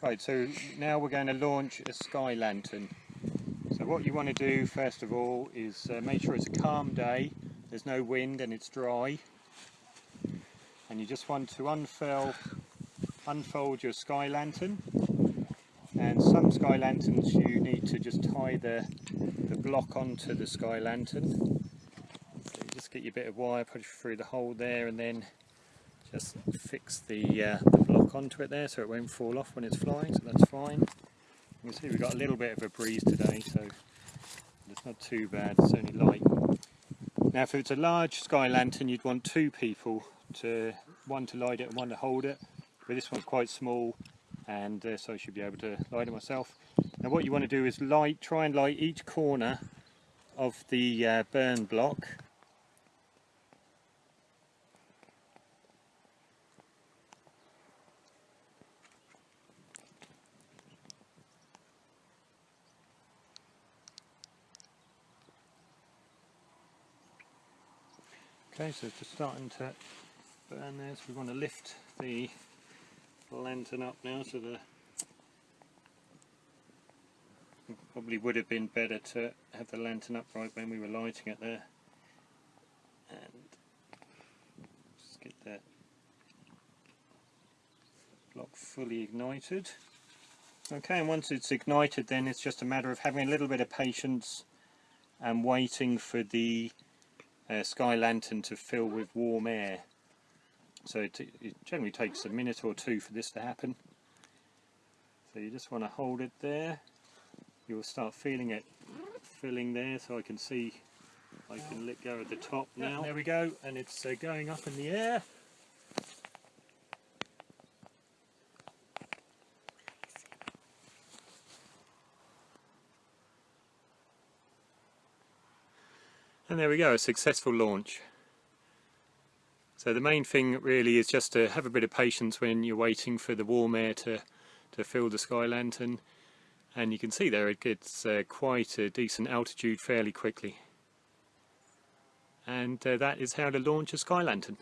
Right, so now we're going to launch a sky lantern. So what you want to do first of all is uh, make sure it's a calm day, there's no wind and it's dry. And you just want to unfurl, unfold your sky lantern. And some sky lanterns you need to just tie the, the block onto the sky lantern. So just get your bit of wire, it through the hole there and then just fix the, uh, the block onto it there so it won't fall off when it's flying, so that's fine. You can see we've got a little bit of a breeze today, so it's not too bad, it's only light. Now if it's a large sky lantern you'd want two people, to one to light it and one to hold it, but this one's quite small and uh, so I should be able to light it myself. Now what you want to do is light, try and light each corner of the uh, burn block Okay, so it's starting to burn there, so we want to lift the lantern up now so the probably would have been better to have the lantern up right when we were lighting it there. And just get that block fully ignited. Okay and once it's ignited then it's just a matter of having a little bit of patience and waiting for the uh, sky lantern to fill with warm air. So it, it, generally takes a minute or two for this to happen. So you just want to hold it there. You'll start feeling it filling there so I can see I can let go at the top now. There we go and it's uh, going up in the air. And there we go, a successful launch. So the main thing really is just to have a bit of patience when you're waiting for the warm air to, to fill the sky lantern. And you can see there it gets uh, quite a decent altitude fairly quickly. And uh, that is how to launch a sky lantern.